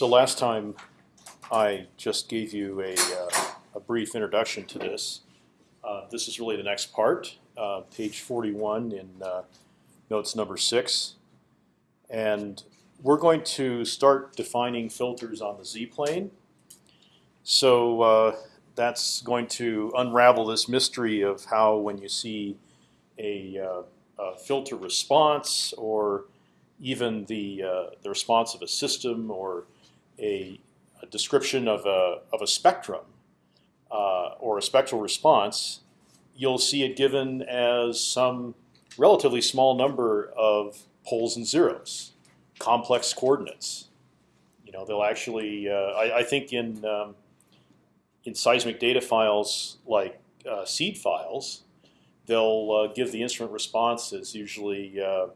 So last time, I just gave you a, uh, a brief introduction to this. Uh, this is really the next part, uh, page 41 in uh, notes number six, and we're going to start defining filters on the z-plane. So uh, that's going to unravel this mystery of how when you see a, uh, a filter response or even the the response of a system or a, a description of a of a spectrum uh, or a spectral response, you'll see it given as some relatively small number of poles and zeros, complex coordinates. You know, they'll actually. Uh, I, I, think in um, in seismic data files like uh, seed files, they'll uh, give the instrument response as usually uh,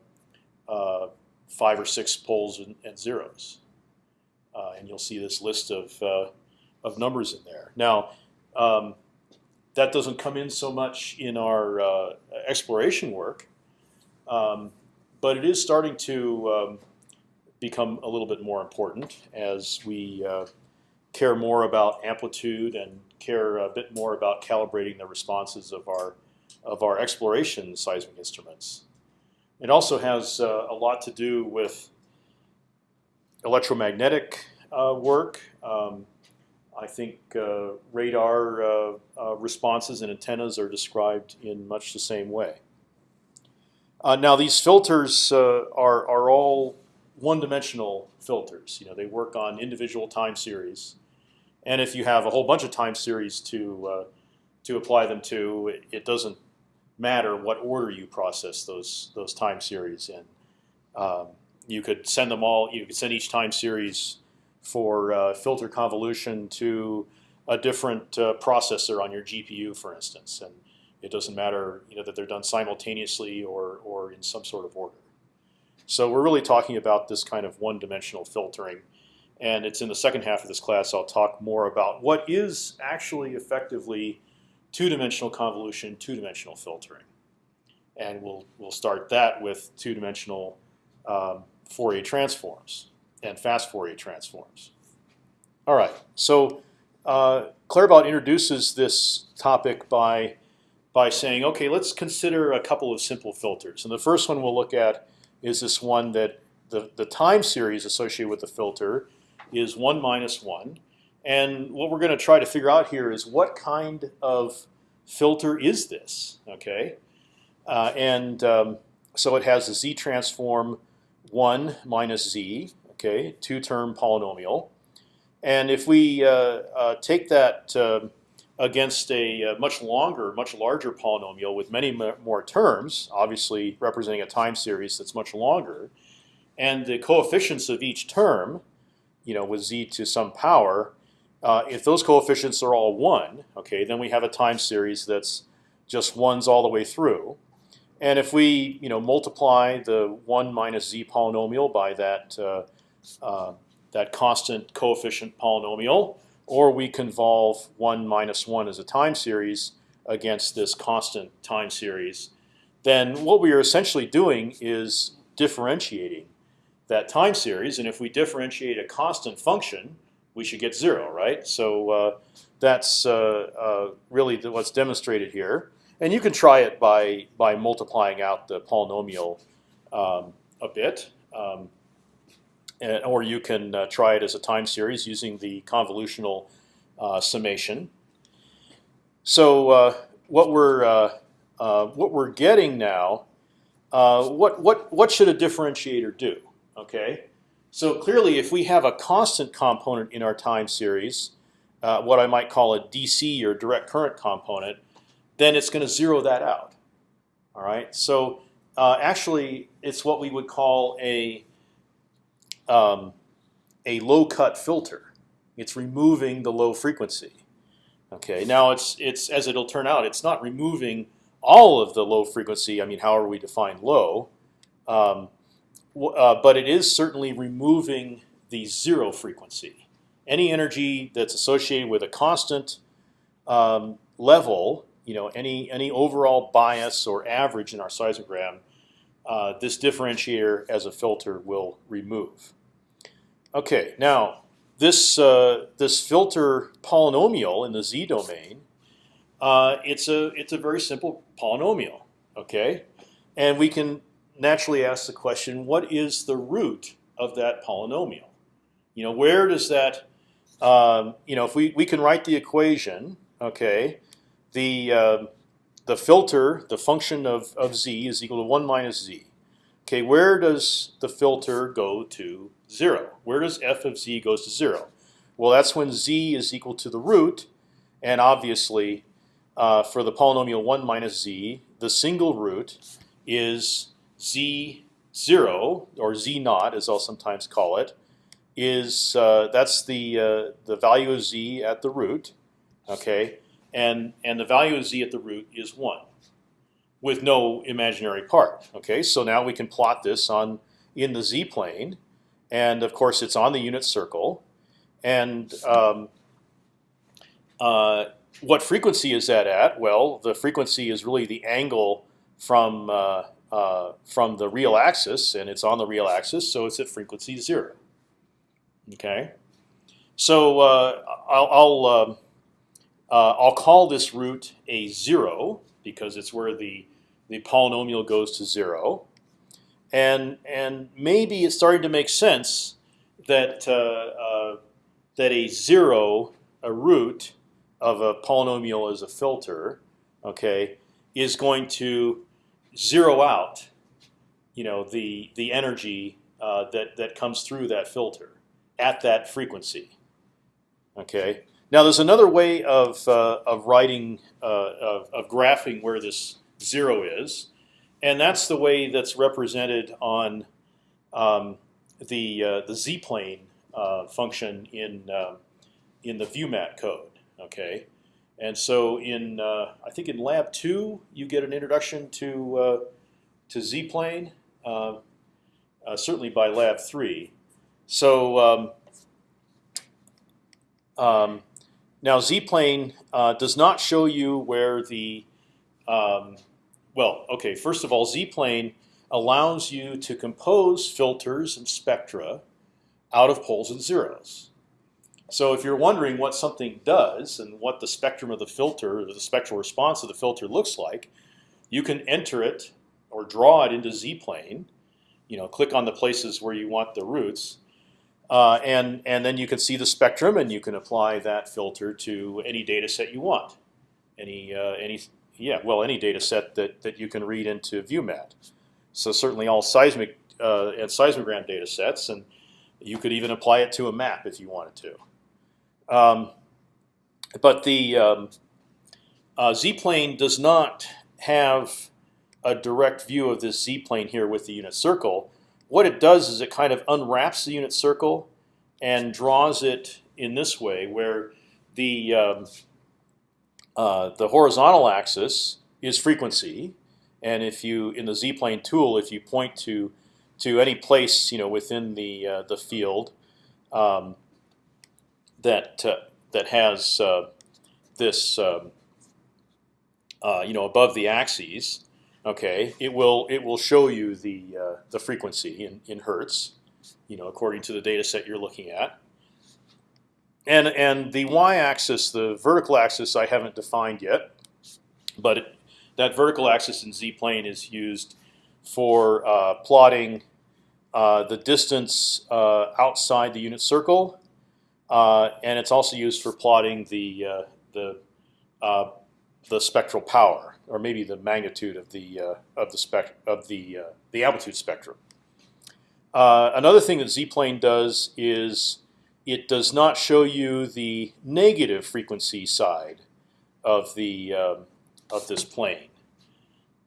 uh, five or six poles and, and zeros, and you'll see this list of of numbers in there. Now, um, that doesn't come in so much in our exploration work, um, but it is starting to um, become a little bit more important as we care more about amplitude and care a bit more about calibrating the responses of our of our exploration seismic instruments. It also has uh, a lot to do with electromagnetic uh, work. Um, I think uh, radar uh, responses and antennas are described in much the same way. Now these filters are are all one-dimensional filters. You know they work on individual time series. And if you have a whole bunch of time series to uh, to apply them to, it, it, doesn't matter what order you process those those time series in. Um, you could send them all. You could send each time series for uh, filter convolution to a different uh, processor on your GPU, for instance, and it doesn't matter you know that they're done simultaneously or or in some sort of order. So we're really talking about this kind of one-dimensional filtering and it's in the second half of this class I'll talk more about what is actually effectively two-dimensional convolution, two-dimensional filtering, and we'll we'll start that with two-dimensional um, Fourier transforms and fast Fourier transforms. All right, so uh, Claerbout introduces this topic by by saying, okay, let's consider a couple of simple filters, and the first one we'll look at is this one that the the time series associated with the filter is 1 minus 1. And what we're going to try to figure out here is what kind of filter is this? Okay, uh, and um, so it has a z transform 1 minus z, okay, two-term polynomial. And if we uh, uh, take that uh, against a uh, much longer, much larger polynomial with many more terms, obviously representing a time series that's much longer, and the coefficients of each term you know, with z to some power, uh, if those coefficients are all one, okay, then we have a time series that's just ones all the way through. And if we, you know, multiply the one minus z polynomial by that uh, uh, that constant coefficient polynomial, or we convolve one minus one as a time series against this constant time series, then what we are essentially doing is differentiating that time series, and if we differentiate a constant function, we should get zero, right? So uh, that's uh, uh, really what's demonstrated here. And you can try it by by multiplying out the polynomial um, a bit, um, and, or you can uh, try it as a time series using the convolutional uh, summation. So uh, what we're what we're getting now, what what what should a differentiator do? Okay, so clearly, if we have a constant component in our time series, uh, what I might call a DC or direct current component, then it's going to zero that out. All right, so uh, actually, it's what we would call a um, a low cut filter. It's removing the low frequency. Okay, now it's it's as it'll turn out, it's not removing all of the low frequency. I mean, how are we define low. Um, uh, but it is certainly removing the zero frequency. Any energy that's associated with a constant um, level, you know, any any overall bias or average in our seismogram, uh, this differentiator as a filter will remove. Okay, now this uh, this filter polynomial in the z domain, uh, it's a it's a very simple polynomial. Okay, and we can naturally ask the question: What is the root of that polynomial? You know, where does that um, you know if we we can write the equation? Okay, the uh, the filter, the function of of z is equal to one minus z. Okay, where does the filter go to zero? Where does f of z goes to zero? Well, that's when z is equal to the root, and obviously, uh, for the polynomial one minus z, the single root is z zero or z naught, as I'll sometimes call it, is uh, that's the uh, the value of z at the root, okay, and and the value of z at the root is one with no imaginary part. Okay, so now we can plot this on in the z plane, and of course it's on the unit circle. And um, uh, what frequency is that at? Well, the frequency is really the angle from uh, uh, from the real axis, and it's on the real axis, so it's at frequency zero. Okay, so uh, I'll I'll, um, uh, I'll call this root a zero because it's where the the polynomial goes to zero, and and maybe it's starting to make sense that uh, uh, that a zero, a root of a polynomial as a filter, okay, is going to zero out, you know, the the energy uh, that that comes through that filter at that frequency. Okay. Now there's another way of uh, of writing uh, of, of graphing where this zero is, and that's the way that's represented on um, the uh, the z plane uh, function in uh, in the ViewMat code. Okay, and so in uh, I think in lab two you get an introduction to to z plane, certainly by lab three. So um, um, now z plane does not show you where the um, well, okay. First of all, z-plane allows you to compose filters and spectra out of poles and zeros. So if you're wondering what something does and what the spectrum of the filter, the spectral response of the filter looks like, you can enter it or draw it into z-plane. You know, click on the places where you want the roots, uh, and and then you can see the spectrum, and you can apply that filter to any data set you want, any uh, any yeah, well, any data set that, that you can read into ViewMat. So certainly all seismic uh, and seismogram data sets, and you could even apply it to a map if you wanted to. Um, but the um, uh, z-plane does not have a direct view of this z-plane here with the unit circle. What it does is it kind of unwraps the unit circle and draws it in this way, where the um, uh, the horizontal axis is frequency, and if you in the z-plane tool, if you point to to any place you know within the uh, the field um, that uh, that has uh, this um, uh, you know above the axes, okay, it will it will show you the the frequency in in hertz, you know according to the data set you're looking at. And and the y-axis, the vertical axis, I haven't defined yet, but it, that vertical axis in z-plane is used for uh, plotting uh, the distance uh, outside the unit circle, uh, and it's also used for plotting the uh, the uh, the spectral power, or maybe the magnitude of the of the spec of the the amplitude spectrum. another thing that z-plane does is it does not show you the negative frequency side of the um, of this plane,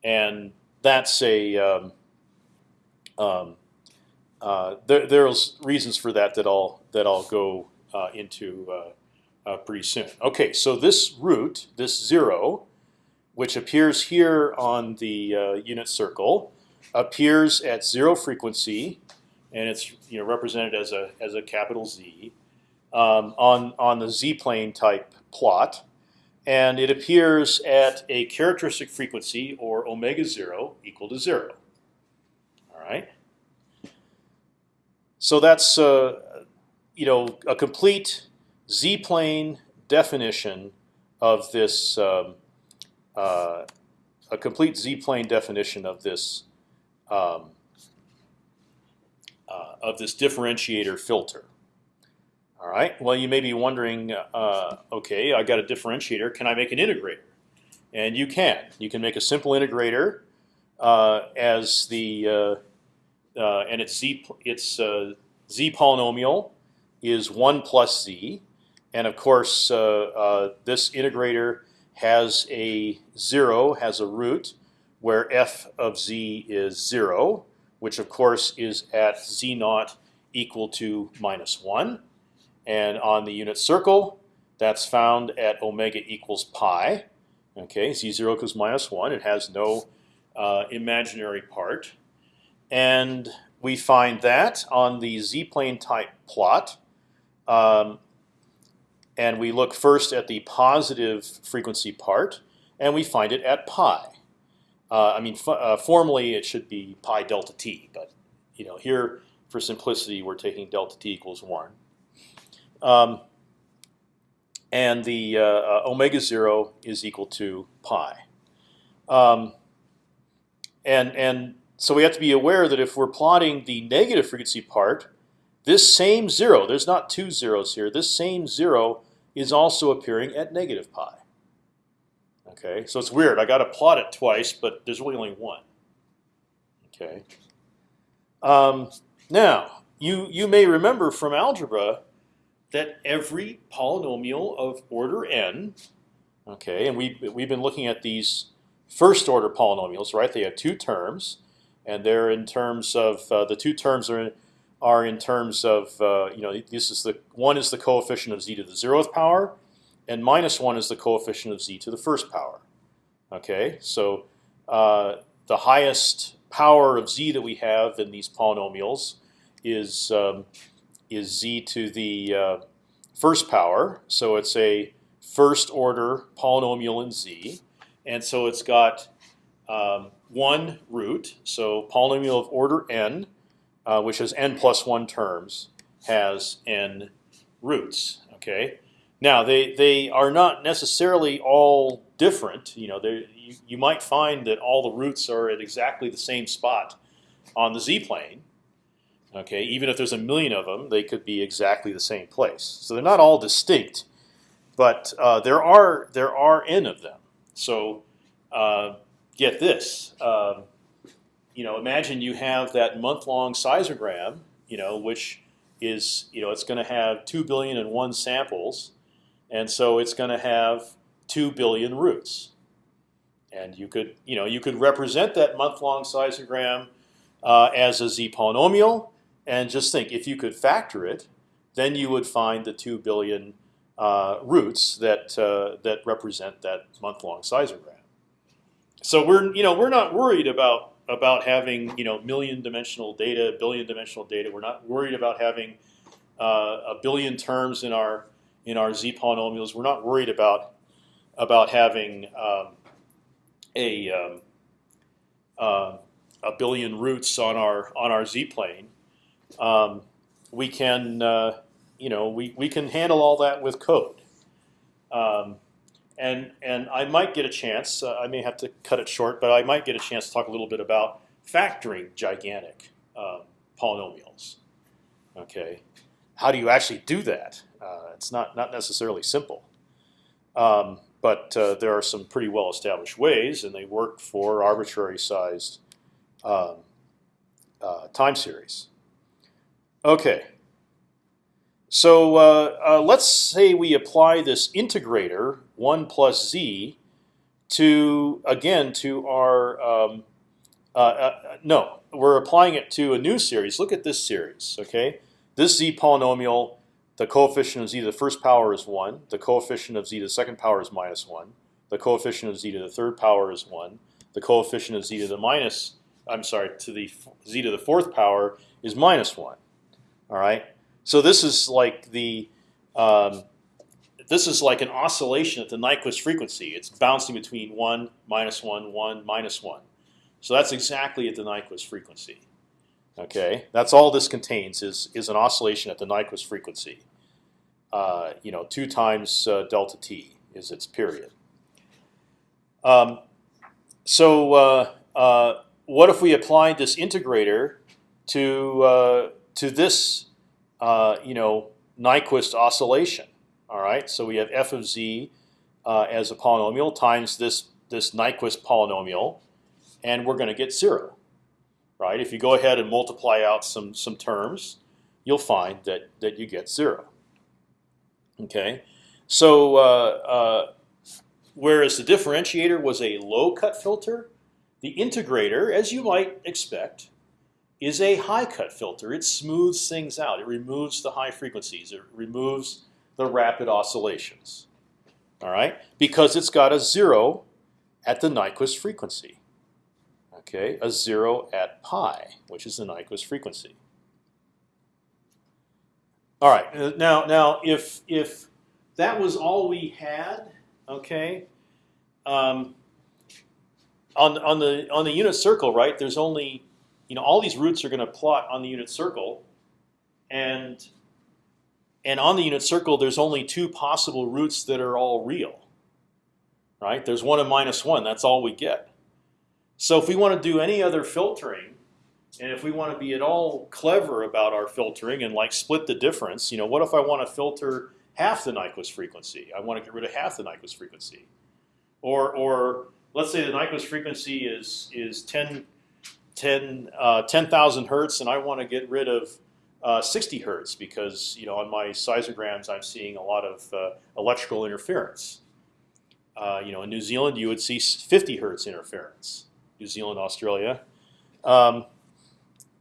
and that's a um, um, uh, there, there's reasons for that that I'll that I'll go uh, into uh, uh pretty soon. Okay, so this root, this zero, which appears here on the uh, unit circle, appears at zero frequency and it's you know represented as a as a capital Z um, on on the Z plane type plot, and it appears at a characteristic frequency or omega zero equal to zero. All right. So that's uh, you know, a complete z-plane definition of this, um, uh, a complete z-plane definition of this, um, uh, of this differentiator filter. All right. Well, you may be wondering, uh, okay, I got a differentiator. Can I make an integrator? And you can. You can make a simple integrator uh, as the uh, uh, and its z its z polynomial is one plus z, and of course this integrator has a zero, has a root where f of z is zero, which of course is at z naught equal to minus one. And on the unit circle, that's found at omega equals pi. Okay, z0 equals minus 1. It has no uh, imaginary part. And we find that on the z-plane type plot. Um, and we look first at the positive frequency part, and we find it at pi. Uh, I mean, uh, formally it should be pi delta t, but you know here for simplicity we're taking delta t equals one. Um, and the uh, uh, omega zero is equal to pi. Um, and and so we have to be aware that if we're plotting the negative frequency part, this same zero, there's not two zeros here. This same zero is also appearing at negative pi. Okay, so it's weird. I got to plot it twice, but there's really only one. Okay. Um, now you you may remember from algebra that every polynomial of order n, okay, and we we've been looking at these first order polynomials, right? They have two terms, and they're in terms of uh, the two terms are in, are in terms of uh, you know this is the one is the coefficient of z to the zeroth power, and minus one is the coefficient of z to the first power. Okay, so uh, the highest power of z that we have in these polynomials is um, is z to the uh, first power. So it's a first order polynomial in z, and so it's got um, one root. So polynomial of order n, uh, which has n plus one terms, has n roots. Okay. Now they they are not necessarily all different. You know, you, you might find that all the roots are at exactly the same spot on the z plane. Okay, even if there's a million of them, they could be exactly the same place. So they're not all distinct, but uh, there are there are n of them. So uh, get this. Um, you know, imagine you have that month-long seismogram. You know, which is you know it's going to have two billion and one samples, and so it's going to have two billion roots. And you could you know you could represent that month-long seismogram uh, as a z polynomial and just think, if you could factor it, then you would find the two billion uh, roots that uh, that represent that month-long seismogram. So we're you know we're not worried about about having you know million dimensional data, billion dimensional data. We're not worried about having uh, a billion terms in our in our z polynomials. We're not worried about about having um, a um, uh, a billion roots on our on our z plane um, we can uh, you know we, we can handle all that with code. And and I might get a chance. Uh, I may have to cut it short, but I might get a chance to talk a little bit about factoring gigantic um, polynomials. Okay, how do you actually do that? Uh, it's not not necessarily simple, um, but uh, there are some pretty well established ways, and they work for arbitrary sized um, uh, time series. Okay. So uh, uh, let's say we apply this integrator one plus z to again to our um, uh, uh, no, we're applying it to a new series. Look at this series. Okay, this z polynomial, the coefficient of z to the first power is one. The coefficient of z to the second power is minus one. The coefficient of z to the third power is one. The coefficient of z to the minus, I'm sorry, to the z to the fourth power is minus one. All right. So this is like the um, this is like an oscillation at the Nyquist frequency. It's bouncing between one, minus one, one, minus one. So that's exactly at the Nyquist frequency. Okay, that's all this contains is is an oscillation at the Nyquist frequency. Uh, you know, two times uh, delta t is its period. Um, so uh, uh what if we applied this integrator to uh, to this uh, you know Nyquist oscillation? All right, so we have f of z as a polynomial times this this Nyquist polynomial, and we're going to get zero right? If you go ahead and multiply out some some terms, you'll find that that you get zero. Okay, so uh, uh, whereas the differentiator was a low cut filter, the integrator, as you might expect, is a high cut filter. It smooths things out. It removes the high frequencies. It removes the rapid oscillations. All right, because it's got a zero at the Nyquist frequency okay, a zero at pi, which is the Nyquist frequency. All right, uh, now now if if that was all we had, okay, um, on on the on the unit circle, right? There's only, you know, all these roots are going to plot on the unit circle, and and on the unit circle, there's only two possible roots that are all real. Right? There's one and minus one. That's all we get. So if we want to do any other filtering, and if we want to be at all clever about our filtering and like split the difference, you know, what if I want to filter half the Nyquist frequency? I want to get rid of half the Nyquist frequency, or or let's say the Nyquist frequency is is 10 10 uh, 10,000 hertz, and I want to get rid of uh, 60 hertz because you know on my seismograms I'm seeing a lot of uh, electrical interference. Uh, you know, in New Zealand you would see 50 hertz interference. New Zealand, Australia. Um,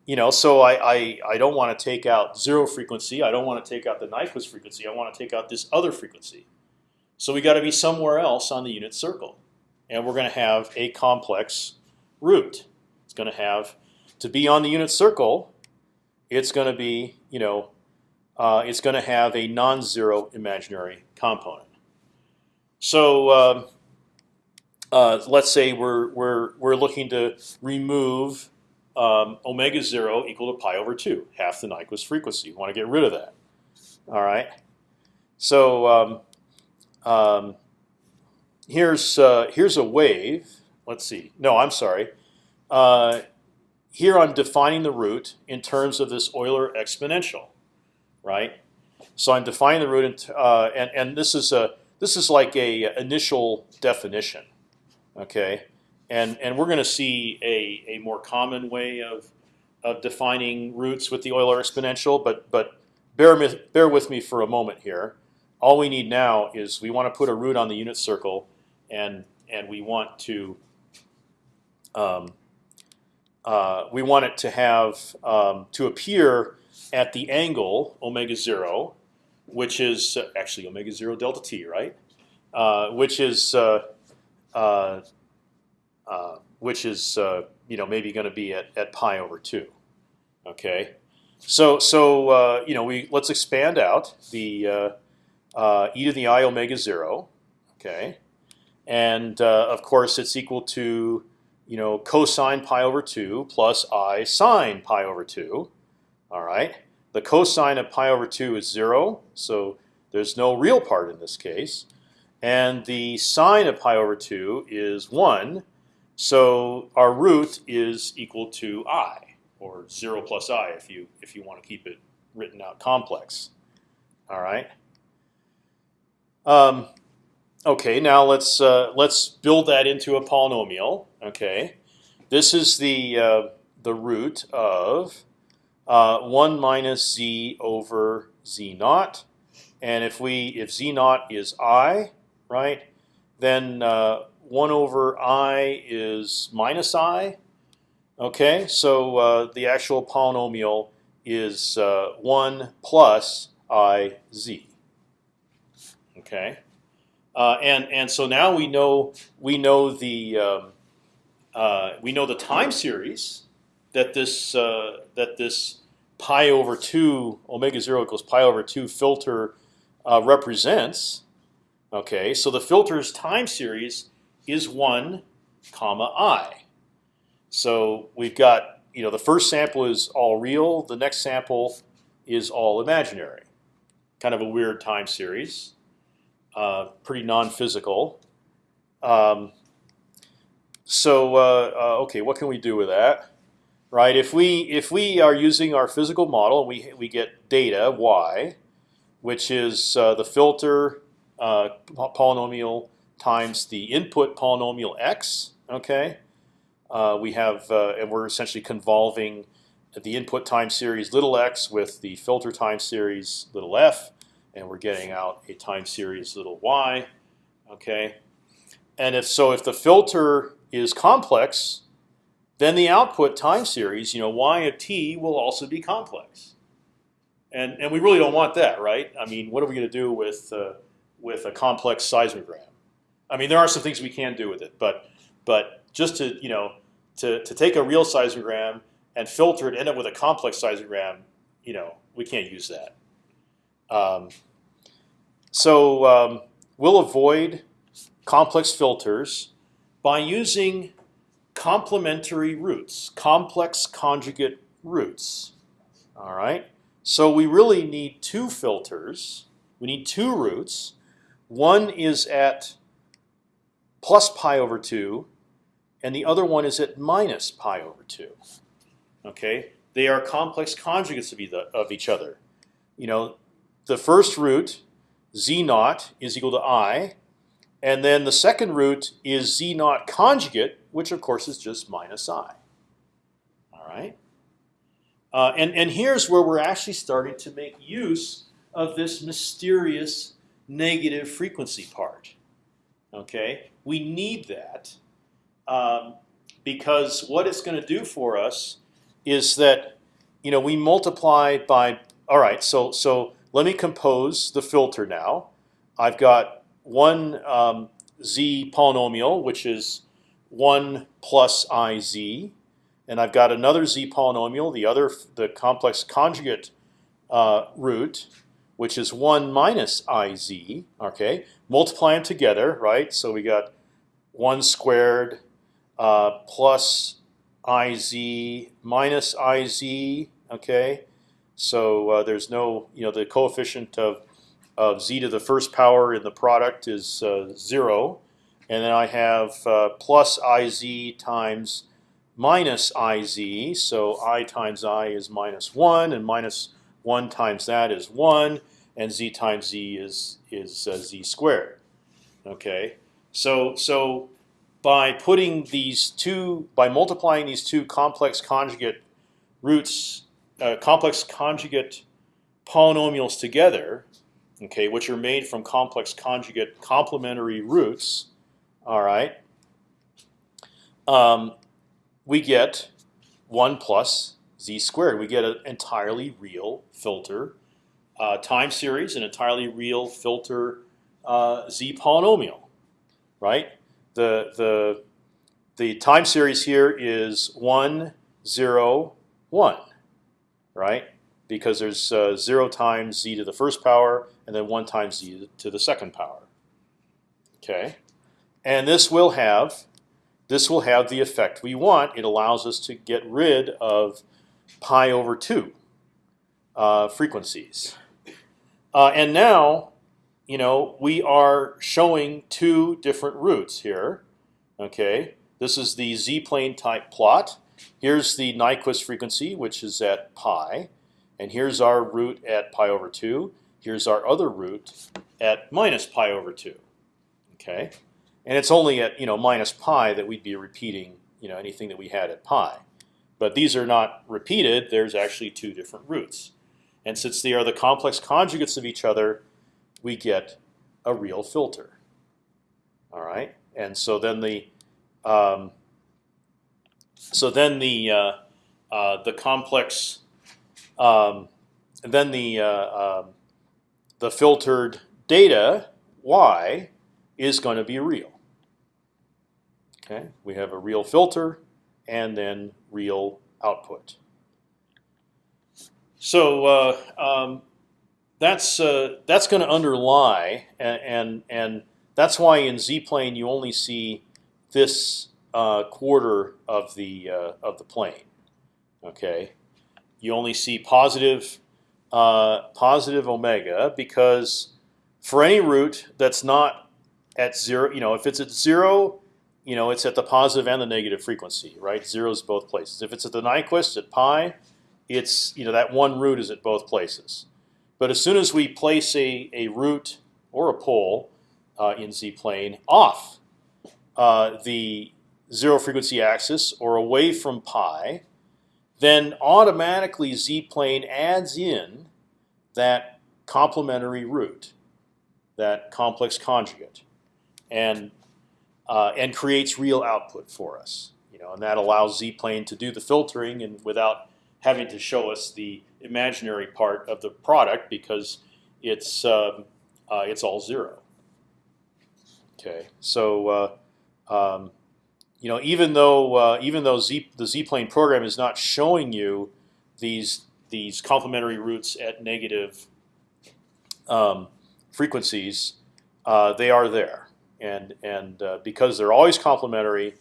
you know, so I, I, I don't want to take out zero frequency. I don't want to take out the Nyquist frequency. I want to take out this other frequency. So we got to be somewhere else on the unit circle, and we're going to have a complex root. Going to have to be on the unit circle. It's going to be you know, uh, it's going to have a non-zero imaginary component. So um, uh, let's say we're we're we're looking to remove um, omega zero equal to pi over two, half the Nyquist frequency. We want to get rid of that. All right. So um, um, here's uh, here's a wave. Let's see. No, I'm sorry. Uh, here I'm defining the root in terms of this Euler exponential, right? So I'm defining the root, uh, and and this is a this is like a initial definition. Okay, and and we're going to see a a more common way of of defining roots with the Euler exponential, but but bear bear with me for a moment here. All we need now is we want to put a root on the unit circle, and and we want to um, we want it to have um, to appear at the angle omega zero, which is uh, actually omega zero delta t, right? Uh, which is uh, uh, uh, which is uh, you know maybe going to be at, at pi over two. Okay, so so uh, you know we let's expand out the uh, uh, e to the i omega zero. Okay, and of course it's equal to you know cosine pi over two plus i sine pi over two. All right, the cosine of pi over two is zero, so there's no real part in this case. And the sine of pi over 2 is 1. So our root is equal to i, or 0 plus i if you, if you want to keep it written out complex. All right. Um, okay, now let's uh, let's build that into a polynomial. Okay, this is the uh, the root of uh, one minus z over z naught, and if we if z naught is i, right? Then uh, 1 over i is minus i. Okay, so uh, the actual polynomial is uh, 1 plus i z. Okay, uh, and and so now we know we know the um, uh, we know the time series that this uh, that this pi over two omega zero equals pi over two filter represents. Okay, so the filter's time series is one comma i. So we've got you know the first sample is all real. The next sample is all imaginary. Kind of a weird time series. Uh, pretty non-physical. Um, so uh, uh, okay, what can we do with that? Right? If we if we are using our physical model and we we get data y, which is uh, the filter polynomial times the input polynomial x. Okay, uh, we have uh, and we're essentially convolving the input time series little x with the filter time series little f, and we're getting out a time series little y. Okay, and if so, if the filter is complex, then the output time series, you know, y of t will also be complex. And and we really don't want that, right? I mean, what are we going to do with uh, with a complex seismogram? I mean, there are some things we can do with it, but but just to you know to to take a real seismogram and filter it, end up with a complex seismogram, you know, we can't use that. Um, so um, we'll avoid complex filters by using complementary roots, complex conjugate roots. All right. So we really need two filters. We need two roots. One is at plus pi over 2, and the other one is at minus pi over 2. Okay, They are complex conjugates of, of each other. You know, the first root, z naught, is equal to i, and then the second root is z naught conjugate, which of course is just minus i. All right. Uh, and and here's where we're actually starting to make use of this mysterious negative frequency part. Okay, we need that um, because what it's going to do for us is that you know we multiply by all right. So so let me compose the filter now. I've got one um, z polynomial, which is one plus i z, and I've got another z polynomial, the other the complex conjugate uh, root, which is one minus iz. Okay, multiply them together, right? So we got one squared uh, plus iz minus iz. Okay, so uh, there's no, you know, the coefficient of of z to the first power in the product is uh, zero, and then I have uh, plus iz times minus iz. So i times i is minus one, and minus one times that is one, and z times z is is uh, z squared. Okay, so so by putting these two, by multiplying these two complex conjugate roots, uh, complex conjugate polynomials together, okay, which are made from complex conjugate complementary roots. All right, um, we get one plus z squared. We get an entirely real filter uh, time series, an entirely real filter uh, z polynomial, right? The the the time series here is one zero one, right? Because there's uh, zero times z to the first power and then one times z to the second power. Okay, and this will have this will have the effect we want. It allows us to get rid of pi over two uh, frequencies. Uh, and now, you know, we are showing two different roots here. Okay, this is the z-plane type plot. Here's the Nyquist frequency, which is at pi, and here's our root at pi over two. Here's our other root at minus pi over two. Okay, and it's only at you know minus pi that we'd be repeating you know anything that we had at pi. But these are not repeated. There's actually two different roots, and since they are the complex conjugates of each other, we get a real filter. All right, and so then the um, so then the uh, uh, the complex um, then the uh, um, the filtered data y is going to be real. Okay, we have a real filter and then real output. So uh, um, that's uh, that's going to underlie, and, and, and that's why in z-plane you only see this uh, quarter of the uh, of the plane. Okay, you only see positive, uh, positive omega because for any root that's not at zero, you know, if it's at zero, you know, it's at the positive and the negative frequency, right? Zero is both places. If it's at the Nyquist at pi, it's you know that one root is at both places. But as soon as we place a, a root or a pole uh, in z plane off uh, the zero frequency axis or away from pi, then automatically z plane adds in that complementary root, that complex conjugate, and uh, and creates real output for us. You know, and that allows z plane to do the filtering and without having to show us the imaginary part of the product because it's um, uh, it's all zero. Okay, so uh, um, you know even though uh, even though z the z-plane program is not showing you these these complementary roots at negative um, frequencies, uh, they are there, and and uh, because they're always complementary,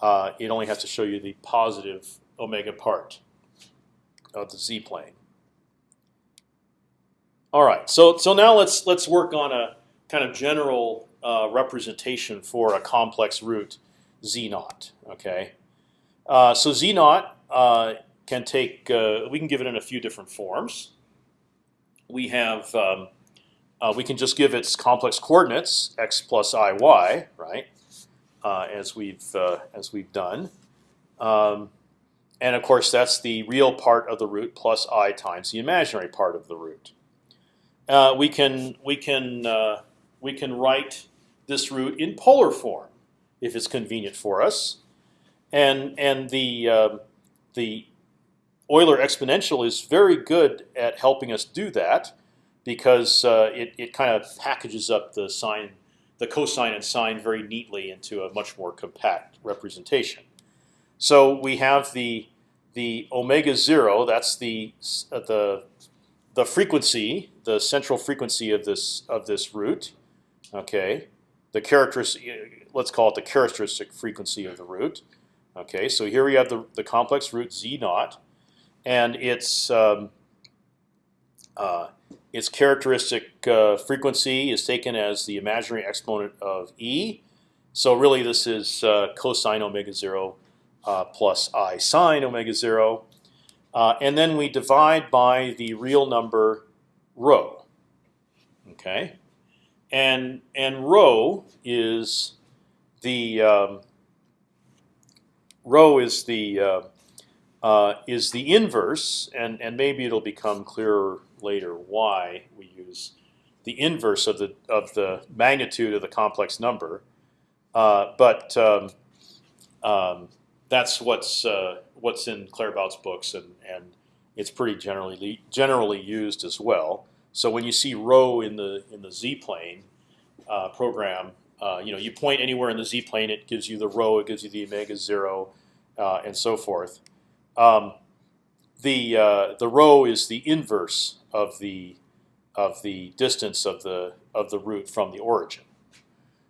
uh, it only has to show you the positive omega part of the z-plane. All right, so so now let's let's work on a kind of general uh, representation for a complex root z naught. Okay, uh, so z naught uh, can take uh, we can give it in a few different forms. We have um, uh, we can just give its complex coordinates x plus i y right uh, as we've as we've done. Um, and of course, that's the real part of the root plus i times the imaginary part of the root. We can we can we can write this root in polar form if it's convenient for us, and and the uh, the Euler exponential is very good at helping us do that because uh, it it kind of packages up the sine, the cosine and sine very neatly into a much more compact representation. So we have the the omega zero. That's the uh, the the frequency, the central frequency of this of this root. Okay, the characteristic. Let's call it the characteristic frequency of the root. Okay, so here we have the the complex root z naught, and its um, uh, its characteristic uh, frequency is taken as the imaginary exponent of e. So really, this is uh, cosine omega zero uh, plus i sine omega zero, uh, and then we divide by the real number rho. Okay, and and rho is the um, rho is the uh, uh, is the inverse, and and maybe it'll become clearer later why we use the inverse of the of the magnitude of the complex number. Uh, but um, um, that's what's uh, what's in Claerbout's books, and and it's pretty generally generally used as well. So when you see rho in the in the z plane uh, program, uh, you know you point anywhere in the z plane, it gives you the rho, it gives you the omega zero, uh, and so forth. Um, the uh, the rho is the inverse of the of the distance of the of the root from the origin.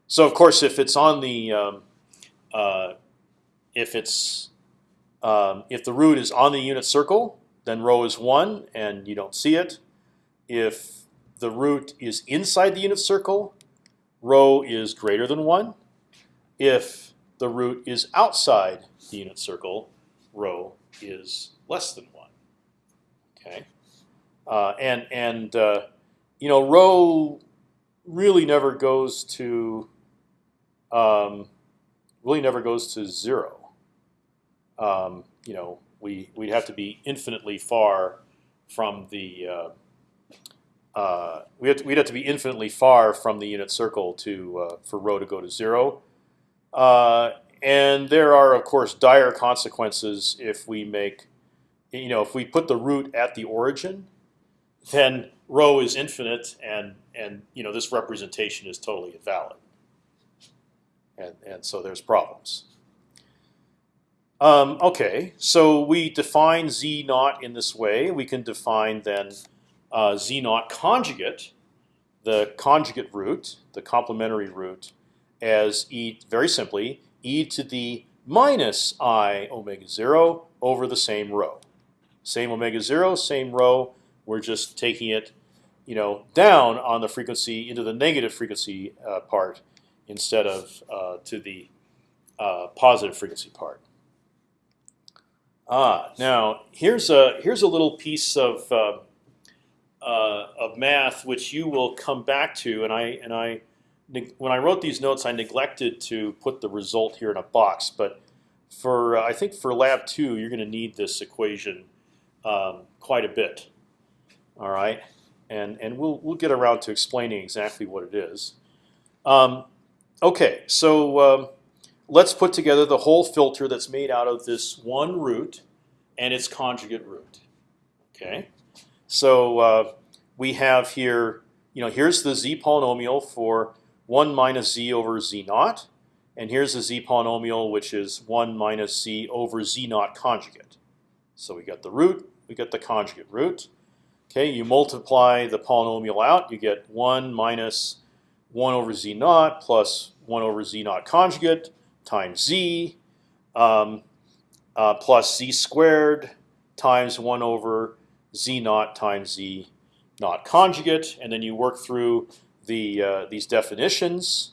So of course, if it's on the um, uh, if it's um, if the root is on the unit circle, then rho is one, and you don't see it. If the root is inside the unit circle, rho is greater than one. If the root is outside the unit circle, rho is less than one. Okay, uh, and and uh, you know rho really never goes to um, really never goes to zero um, you know, we we'd have to be infinitely far from the uh, uh, we have to, we'd have to be infinitely far from the unit circle to uh, for rho to go to zero. Uh, and there are of course dire consequences if we make, you know, if we put the root at the origin, then rho is infinite, and and you know this representation is totally invalid. And and so there's problems. Um, okay, so we define z naught in this way. We can define then uh, z naught conjugate, the conjugate root, the complementary root, as e very simply e to the minus i omega zero over the same rho, Same omega zero, same rho. We're just taking it, you know, down on the frequency into the negative frequency uh, part instead of uh, to the uh, positive frequency part. Ah, now here's a here's a little piece of uh, of math which you will come back to, and I and I when I wrote these notes, I neglected to put the result here in a box. But for uh, I think for lab two, you're going to need this equation um, quite a bit. All right, and and we'll we'll get around to explaining exactly what it is. Um, okay, so um, let's put together the whole filter that's made out of this one root and its conjugate root. Okay, so uh, we have here, you know, here's the z polynomial for one minus z over z naught, and here's the z polynomial which is one minus z over z naught conjugate. So we got the root, we get the conjugate root. Okay, you multiply the polynomial out, you get one minus one over z naught plus one over z naught conjugate times z um, uh, plus z squared times 1 over z naught times z naught conjugate, and then you work through the uh, these definitions,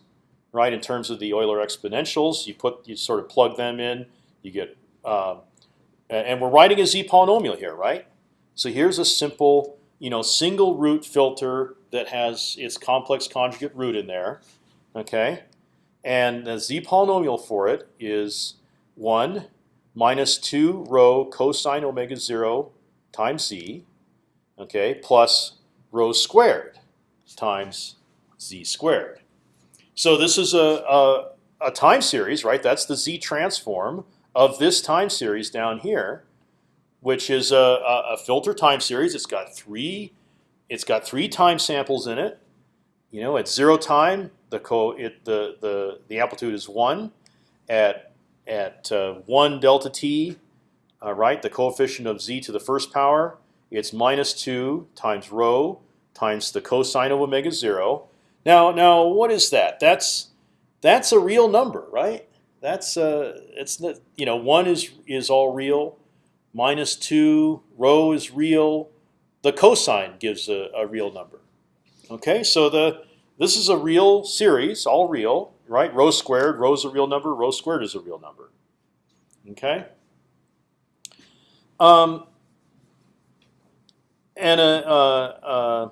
right? In terms of the Euler exponentials, you put you sort of plug them in, you get, um, and we're writing a z polynomial here, right? So here's a simple, you know, single root filter that has its complex conjugate root in there, okay? And the z polynomial for it is 1 minus 2 rho cosine omega 0 times z, okay, plus rho squared times z squared. So this is a, a, a time series, right? That's the z transform of this time series down here, which is a, a, filter time series. It's got three, it's got three time samples in it. You know, at zero time, the co it the the the amplitude is one. At at uh, one delta t, uh, right, the coefficient of z to the first power, it's minus two times rho times the cosine of omega zero. Now, now, what is that? That's that's a real number, right? That's uh, it's you know one is is all real, minus two rho is real. The cosine gives a, a real number. Okay, so the this is a real series, all real, right? Rho squared, rho is a real number, rho squared is a real number. Okay. Um, and a, uh, uh,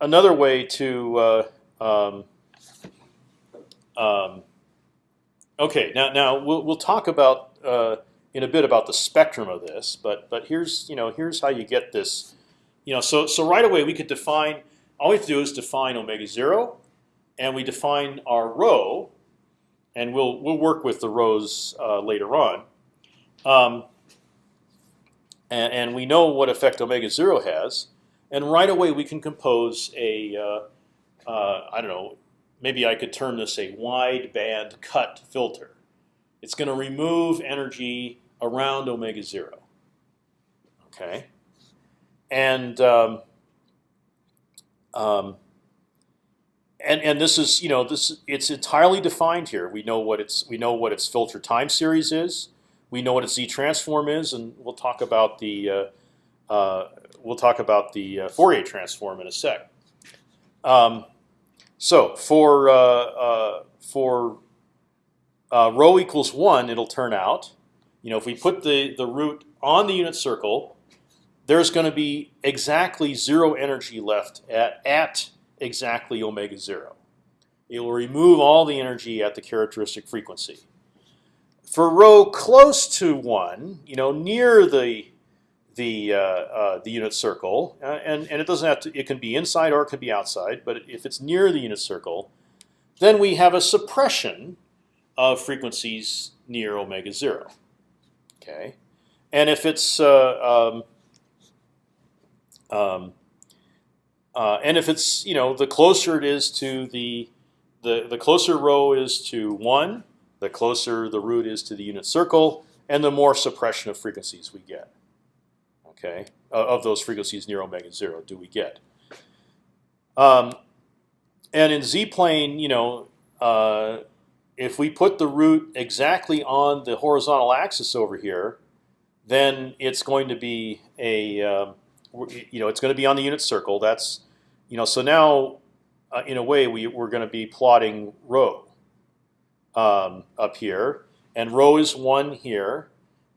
another way to uh, um, um, okay now now we'll we'll talk about uh, in a bit about the spectrum of this, but but here's you know here's how you get this, you know so so right away we could define all we have to do is define omega zero, and we define our rho, and we'll we'll work with the rhos uh, later on. Um, and, and, we know what effect omega zero has, and right away we can compose a uh, uh, I don't know maybe I could term this a wide band cut filter. It's going to remove energy around omega zero. Okay, and um, um, and and this is you know this it's entirely defined here. We know what its we know what its filter time series is. We know what a z transform is, and we'll talk about the uh, uh, we'll talk about the uh, Fourier transform in a sec. Um, so for for rho equals one, it'll turn out. You know, if we put the the root on the unit circle, there's going to be exactly zero energy left at, at exactly omega zero. It will remove all the energy at the characteristic frequency. For rho close to one, you know, near the the uh, uh, the unit circle, uh, and and it doesn't have to. It can be inside or it can be outside. But if it's near the unit circle, then we have a suppression of frequencies near omega zero. Okay, and if it's uh, um, um, uh, and if it's you know the closer it is to the the the closer rho is to one, the closer the root is to the unit circle, and the more suppression of frequencies we get. Okay, of those frequencies near omega zero do we get. Um, and in z plane, you know, uh, if we put the root exactly on the horizontal axis over here, then it's going to be a um, you know it's going to be on the unit circle. That's you know so now uh, in a way we we're going to be plotting rho um, up here, and rho is one here,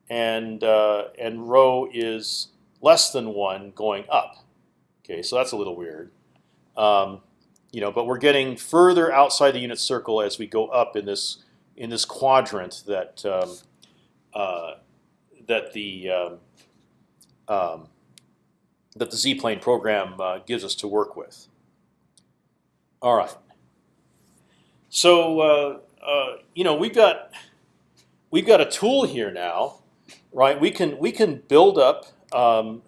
and uh, and rho is less than one going up. Okay, so that's a little weird. Um, you know, but we're getting further outside the unit circle as we go up in this in this quadrant that um, uh, that the um, um, that the z-plane program uh, gives us to work with. All right. So uh, uh, you know we've got we've got a tool here now, right? We can we can build up, um,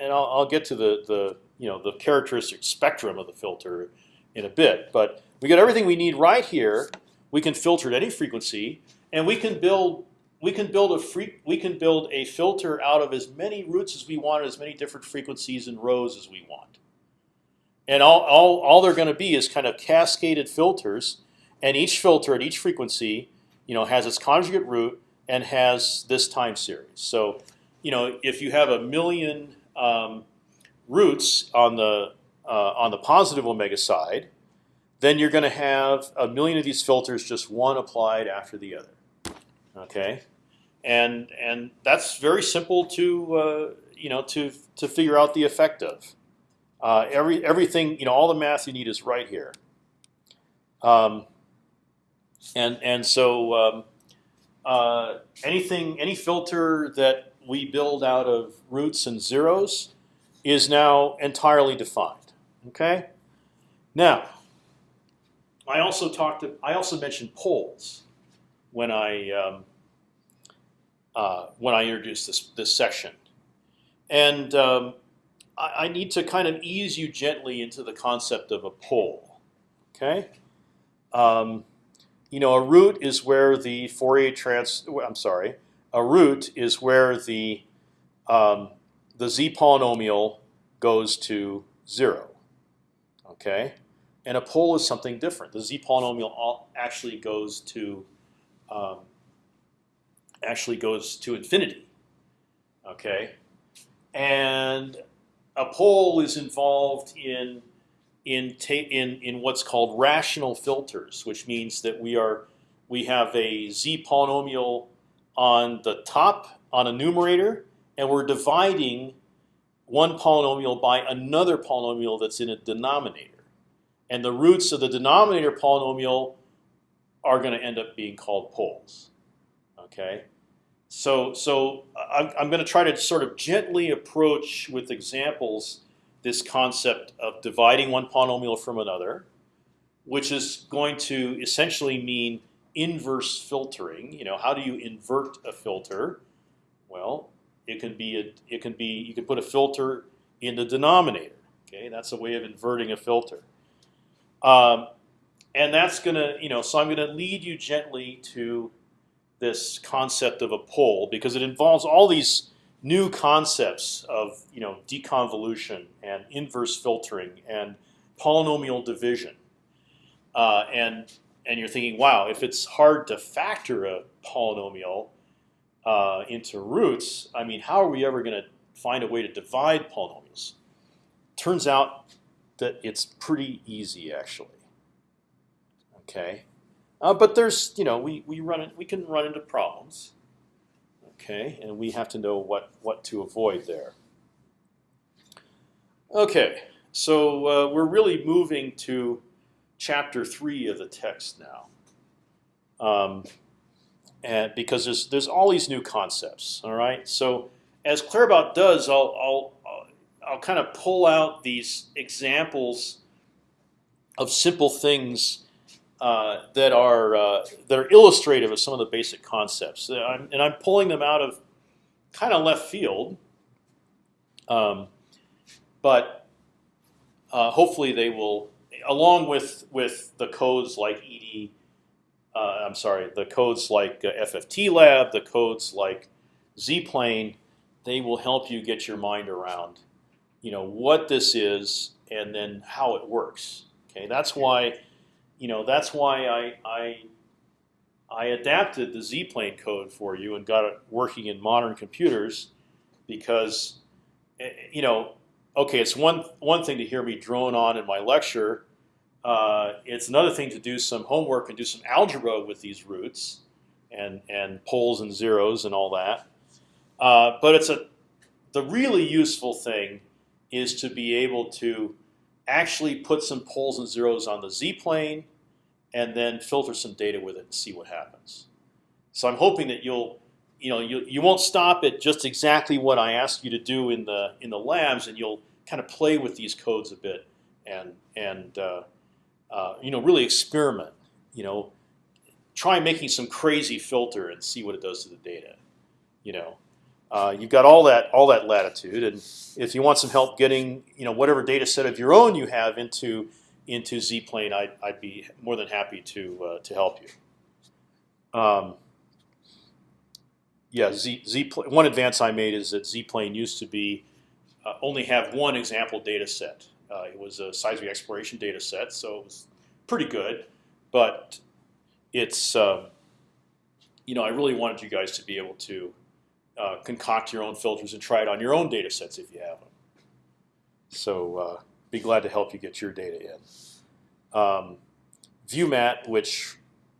and I'll, I'll get to the the you know the characteristic spectrum of the filter in a bit. But we got everything we need right here. We can filter at any frequency, and we can build we can build a free we can build a filter out of as many roots as we want, as many different frequencies and rhos as we want. And all all, all they're going to be is kind of cascaded filters, and each filter at each frequency, you know, has its conjugate root and has this time series. So, you know, if you have a million um, roots on the uh, on the positive omega side, then you're going to have a million of these filters, just one applied after the other. Okay, and and that's very simple to uh, you know to to figure out the effect of. Uh, every everything you know, all the math you need is right here. Um, and and so um, uh, anything any filter that we build out of roots and zeros is now entirely defined. Okay. Now, I also talked. To, I also mentioned poles when I um, uh, when I introduced this this section, and um, I, need to kind of ease you gently into the concept of a pole. Okay. Um, you know, a root is where the Fourier trans. I'm sorry. A root is where the um, the z polynomial goes to zero. Okay, and a pole is something different. The z polynomial actually goes to um, actually goes to infinity. Okay, and a pole is involved in in in in what's called rational filters, which means that we are we have a z polynomial on the top on a numerator, and we're dividing one polynomial by another polynomial that's in a denominator. And the roots of the denominator polynomial are going to end up being called poles. Okay, so so I'm, I'm going to try to sort of gently approach with examples this concept of dividing one polynomial from another, which is going to essentially mean inverse filtering. You know, how do you invert a filter? Well, it can be a, it can be you can put a filter in the denominator. Okay, that's a way of inverting a filter. Um, and that's gonna you know so I'm gonna lead you gently to this concept of a pole because it involves all these new concepts of you know deconvolution and inverse filtering and polynomial division. Uh, and and you're thinking, wow, if it's hard to factor a polynomial, uh, into roots, I mean, how are we ever going to find a way to divide polynomials? Turns out that it's pretty easy, actually. Okay, uh, but there's you know we we run it, we can run into problems. Okay, and we have to know what what to avoid there. Okay, so uh, we're really moving to chapter three of the text now. Um, and because there's there's all these new concepts. All right, so as Claerbout does, I'll I'll I'll kind of pull out these examples of simple things uh, that are uh, that are illustrative of some of the basic concepts, I'm, and I'm pulling them out of kind of left field, um, but uh, hopefully they will, along with with the codes like ED uh, I'm sorry, the codes like uh, FFT Lab, the codes like Z-plane, they will help you get your mind around, you know, what this is and then how it works. Okay, that's why, you know, that's why I I I adapted the Z-plane code for you and got it working in modern computers because, eh, you know, okay, it's one one thing to hear me drone on in my lecture. Uh, it's another thing to do some homework and do some algebra with these roots and and poles and zeros and all that. Uh, but it's a the really useful thing is to be able to actually put some poles and zeros on the z-plane and then filter some data with it and see what happens. So I'm hoping that you'll, you know, you, you won't stop at just exactly what I ask you to do in the in the labs, and you'll kind of play with these codes a bit and and uh, uh, you know really experiment. You know, try making some crazy filter and see what it does to the data. You know, uh, you've got all that all that latitude, and if you want some help getting you know whatever data set of your own you have into into Z-plane, I'd, I'd be more than happy to uh, to help you. Um, yeah, Z, Z one advance I made is that Z-plane used to be uh, only have one example data set. Uh, it was a seismic exploration data set, so it was pretty good, but it's um, you know I really wanted you guys to be able to uh, concoct your own filters and try it on your own data sets if you have them. So uh, be glad to help you get your data in. Um, ViewMat, which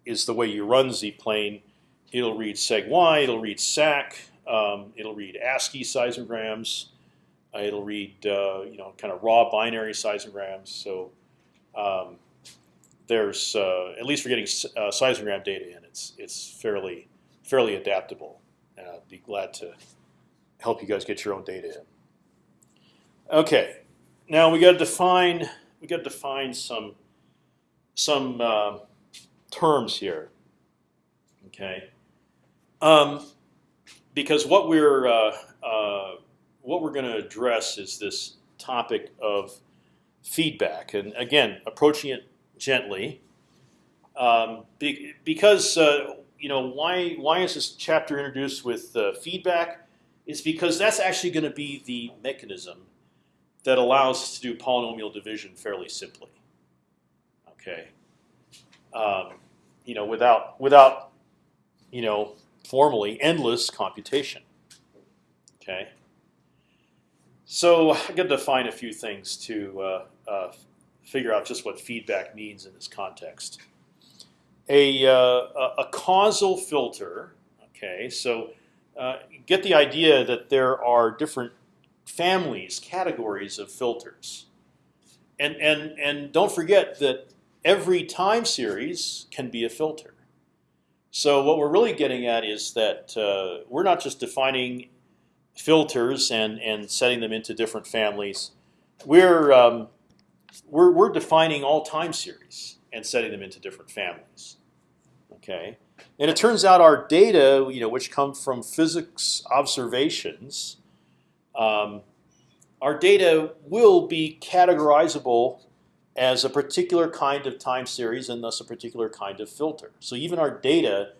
is the way you run Z-plane, it'll read seg-y, it'll read SAC, um, it'll read ASCII seismograms, uh, it'll read uh, you know kind of raw binary seismograms. So um, there's uh, at least for getting uh, seismogram data in, it's it's fairly fairly adaptable. I'd be glad to help you guys get your own data in. Okay, now we got to define we got to define some some uh, terms here. Okay, um, because what we're uh, uh, what we're going to address is this topic of feedback, and again, approaching it gently, um, be, because uh, you know why why is this chapter introduced with uh, feedback? Is because that's actually going to be the mechanism that allows us to do polynomial division fairly simply. Okay, um, you know, without without you know formally endless computation. Okay, so I got to define a few things to uh, uh, figure out just what feedback means in this context. A, uh, a causal filter. Okay, so uh, get the idea that there are different families, categories of filters. And, and, and don't forget that every time series can be a filter. So what we're really getting at is that uh, we're not just defining filters and, and setting them into different families. We're, um, we're, we're defining all time series and setting them into different families. Okay, and it turns out our data, you know, which come from physics observations, um, our data will be categorizable as a particular kind of time series and thus a particular kind of filter. So even our data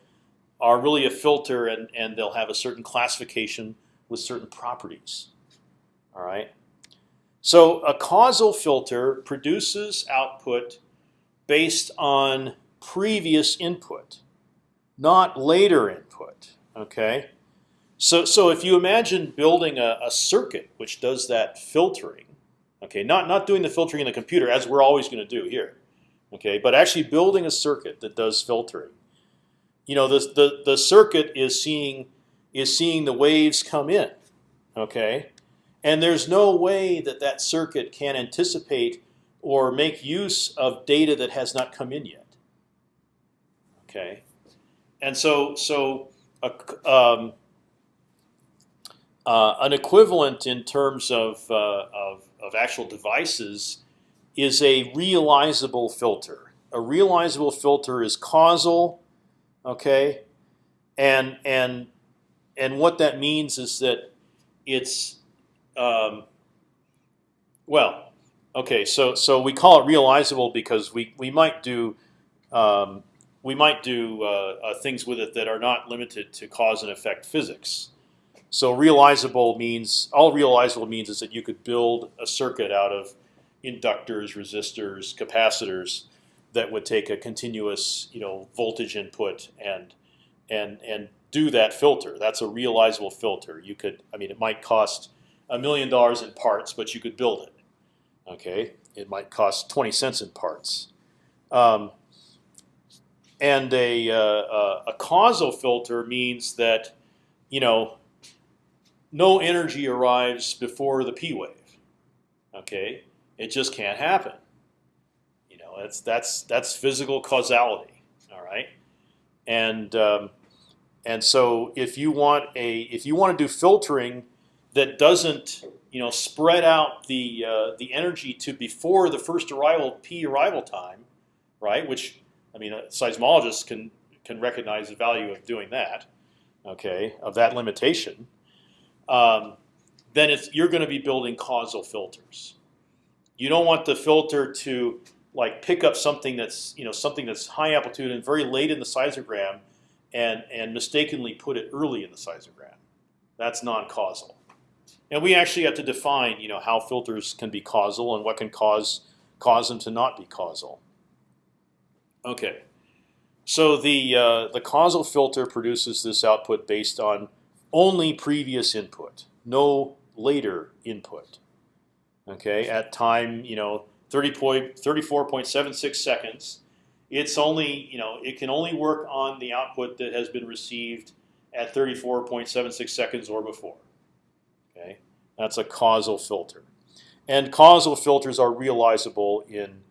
are really a filter and, and they'll have a certain classification with certain properties. All right. So a causal filter produces output based on previous input, not later input. Okay. So, so if you imagine building a, a circuit which does that filtering, okay, not not doing the filtering in the computer as we're always going to do here, okay, but actually building a circuit that does filtering. You know, the the the circuit is seeing is seeing the waves come in, okay, and there's no way that that circuit can anticipate or make use of data that has not come in yet. Okay, and so so a, um, uh, an equivalent in terms of, uh, of, of actual devices is a realizable filter. A realizable filter is causal, okay, and and and what that means is that it's um, well, okay. So so we call it realizable because we we might do um, we might do uh, uh, things with it that are not limited to cause and effect physics. So realizable means all realizable means is that you could build a circuit out of inductors, resistors, capacitors that would take a continuous you know voltage input and and and do that filter. That's a realizable filter. You could, I mean, it might cost a million dollars in parts, but you could build it. Okay, it might cost twenty cents in parts. Um, and a, uh, a causal filter means that you know no energy arrives before the p wave. Okay, it just can't happen. You know, that's that's that's physical causality. All right, and um, and so if you want a if you want to do filtering that doesn't you know spread out the uh, the energy to before the first arrival p arrival time, right? Which I mean, a seismologist can can recognize the value of doing that. Okay, of that limitation. Um, then it's, you're going to be building causal filters. You don't want the filter to like pick up something that's you know something that's high amplitude and very late in the seismogram, and and mistakenly put it early in the seismogram. That's non-causal. And we actually have to define you know how filters can be causal and what can cause cause them to not be causal. Okay, so the uh, the causal filter produces this output based on only previous input, no later input. Okay, at time you know 34.76 seconds, it's only you know it can only work on the output that has been received at 34.76 seconds or before. That's a causal filter, and causal filters are realizable in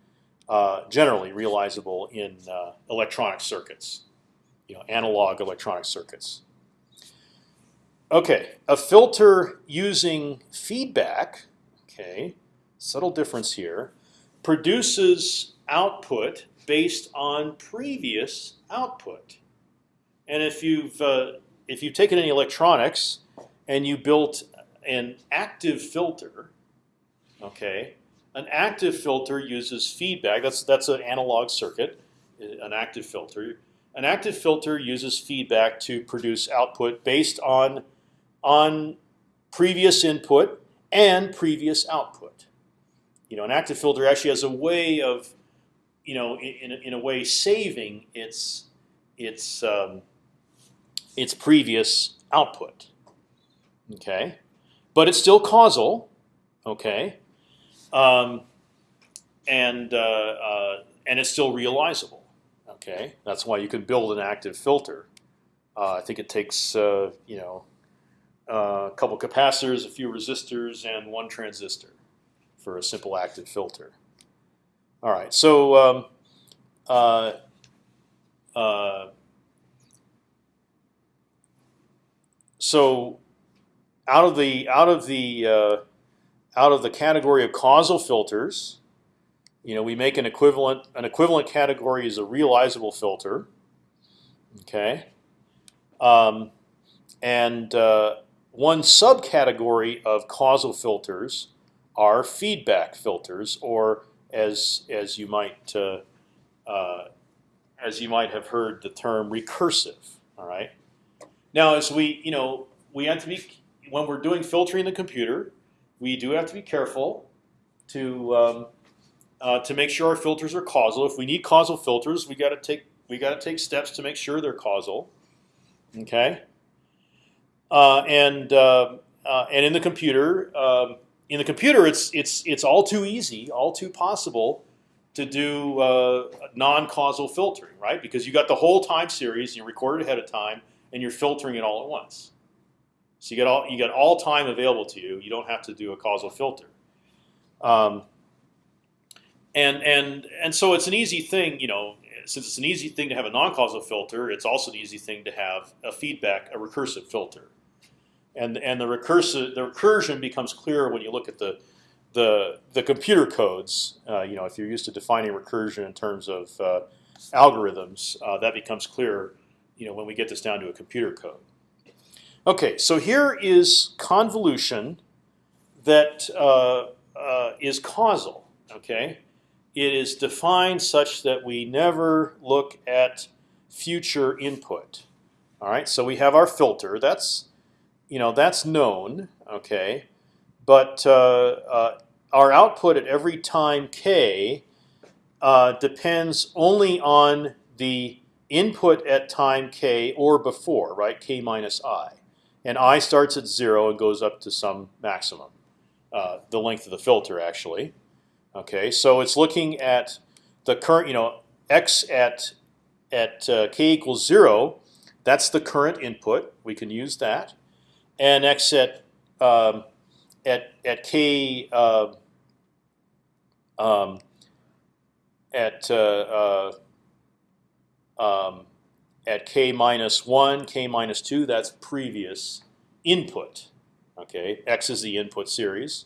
uh, generally realizable in uh, electronic circuits, you know, analog electronic circuits. Okay, a filter using feedback, okay, subtle difference here, produces output based on previous output. And if you've uh, if you've taken any electronics and you built an active filter, okay, an active filter uses feedback. That's that's an analog circuit, an active filter. An active filter uses feedback to produce output based on on previous input and previous output. You know, an active filter actually has a way of, you know, in, in a way saving its its um, its previous output. Okay, but it's still causal. Okay, um, and uh, uh, and it's still realizable. Okay, that's why you can build an active filter. Uh, I think it takes uh, you know a couple capacitors, a few resistors, and one transistor for a simple active filter. All right, so um, uh, uh, so out of the out of the uh, out of the category of causal filters, you know, we make an equivalent. An equivalent category is a realizable filter. Okay, um, and uh, one subcategory of causal filters are feedback filters, or as as you might uh, uh, as you might have heard the term recursive. All right. Now, as we you know, we have to be when we're doing filtering in the computer, we do have to be careful to um, uh, to make sure our filters are causal. If we need causal filters, we got to take we got to take steps to make sure they're causal. Okay. Uh, and uh, uh, and in the computer, um, in the computer, it's it's it's all too easy, all too possible to do uh, non-causal filtering, right? Because you got the whole time series, you record it ahead of time, and you're filtering it all at once. So you get all you got all time available to you. You don't have to do a causal filter. Um, and and and so it's an easy thing, you know. Since it's an easy thing to have a non-causal filter, it's also an easy thing to have a feedback, a recursive filter and and the recursive the recursion becomes clearer when you look at the the the computer codes. Uh, you know, if you're used to defining recursion in terms of uh, algorithms, uh, that becomes clearer. You know, when we get this down to a computer code. Okay, so here is convolution that uh, uh, is causal. Okay, it is defined such that we never look at future input. All right, so we have our filter. That's you know that's known, okay, but uh, uh, our output at every time k uh, depends only on the input at time k or before, right? k minus i, and i starts at zero and goes up to some maximum, uh, the length of the filter actually. Okay, so it's looking at the current, you know, x at at uh, k equals zero. That's the current input. We can use that, and x at um, at at k uh, um, at uh, uh, um, at k minus one, k minus two. That's previous input. Okay, x is the input series,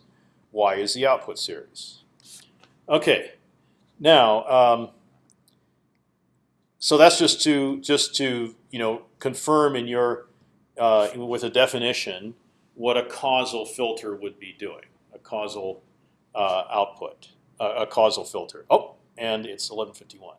y is the output series. Okay, now um, so that's just to just to you know confirm in your uh, with a definition what a causal filter would be doing, a causal uh, output, uh, a causal filter. Oh, and it's 1151.